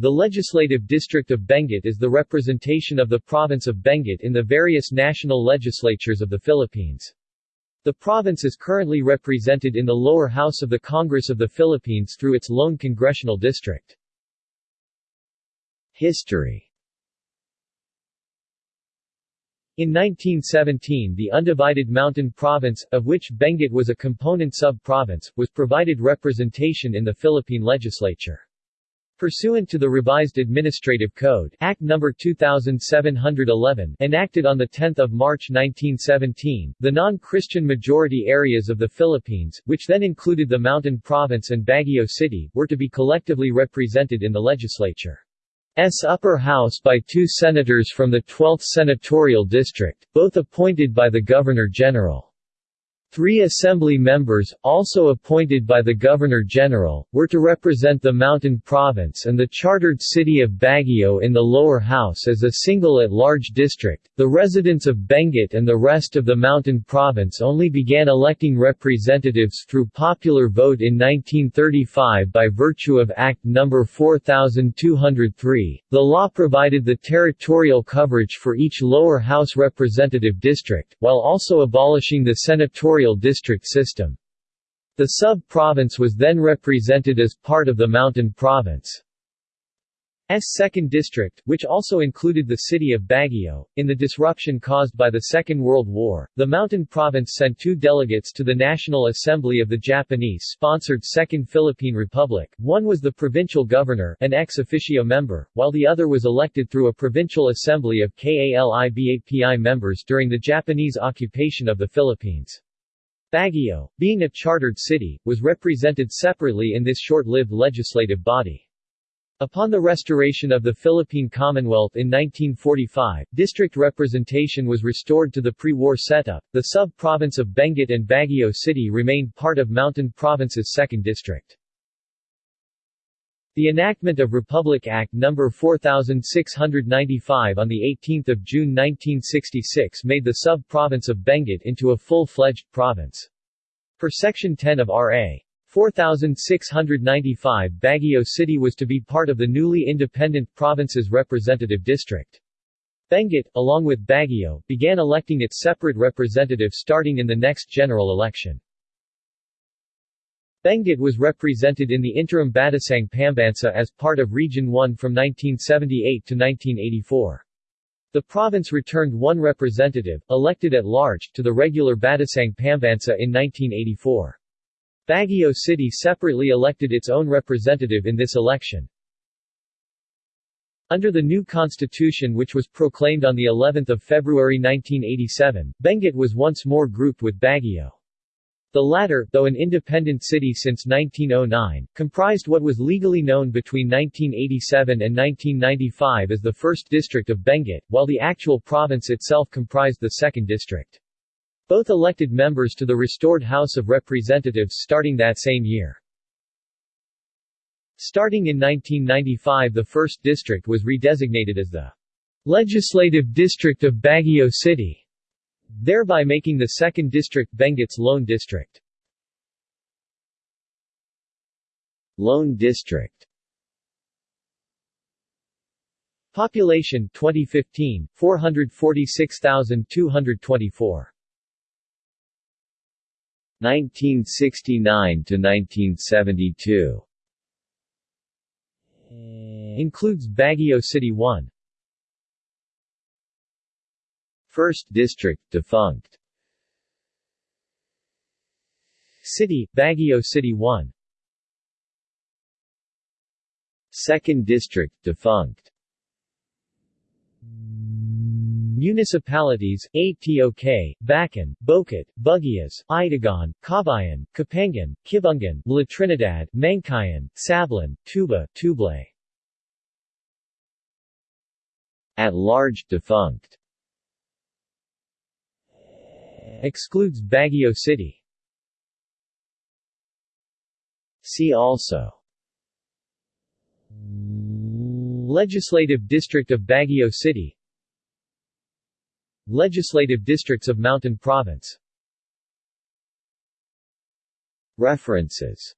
The Legislative District of Benguet is the representation of the province of Benguet in the various national legislatures of the Philippines. The province is currently represented in the lower house of the Congress of the Philippines through its lone congressional district. History In 1917 the undivided mountain province, of which Benguet was a component sub-province, was provided representation in the Philippine legislature. Pursuant to the revised Administrative Code Act No. 2711 enacted on 10 March 1917, the non-Christian majority areas of the Philippines, which then included the Mountain Province and Baguio City, were to be collectively represented in the legislature. S upper house by two senators from the 12th Senatorial District, both appointed by the Governor-General. Three assembly members, also appointed by the Governor-General, were to represent the Mountain Province and the chartered city of Baguio in the lower house as a single at-large district. The residents of Benguet and the rest of the Mountain Province only began electing representatives through popular vote in 1935 by virtue of Act No. 4203. The law provided the territorial coverage for each lower house representative district, while also abolishing the senatorial district system. The sub-province was then represented as part of the Mountain Province. S 2nd District, which also included the city of Baguio. In the disruption caused by the Second World War, the Mountain Province sent two delegates to the National Assembly of the Japanese-sponsored Second Philippine Republic. One was the provincial governor, an ex officio member, while the other was elected through a provincial assembly of KALIBAPI members during the Japanese occupation of the Philippines. Baguio, being a chartered city, was represented separately in this short-lived legislative body. Upon the restoration of the Philippine Commonwealth in 1945, district representation was restored to the pre-war setup. The sub-province of Benguet and Baguio City remained part of Mountain Province's 2nd District. The enactment of Republic Act No. 4695 on 18 June 1966 made the sub-province of Benguet into a full-fledged province. Per Section 10 of R.A. 4695 Baguio City was to be part of the newly independent province's representative district. Benguet, along with Baguio, began electing its separate representative starting in the next general election. Benguet was represented in the interim Batasang Pambansa as part of Region 1 from 1978 to 1984. The province returned one representative, elected at large, to the regular Batasang Pambansa in 1984. Baguio City separately elected its own representative in this election. Under the new constitution which was proclaimed on the 11th of February 1987, Benguet was once more grouped with Baguio. The latter, though an independent city since 1909, comprised what was legally known between 1987 and 1995 as the 1st District of Benguet, while the actual province itself comprised the 2nd District. Both elected members to the restored House of Representatives starting that same year. Starting in 1995 the 1st District was redesignated as the Legislative District of Baguio City thereby making the 2nd District Benguet's lone district. Lone District. Population 2015 446,224 1969 to 1972 includes Baguio City 1 1st District defunct. City, Baguio City 1 2nd District defunct. Municipalities, Atok, Bakun, Bokod, Buguias, Itogon, Kabayan, Kapangan, Kibungan, La Trinidad, Mankayan, Sablan, Tuba, Tublay At large defunct Excludes Baguio City. See also. Legislative District of Baguio City. Legislative Districts of Mountain Province. References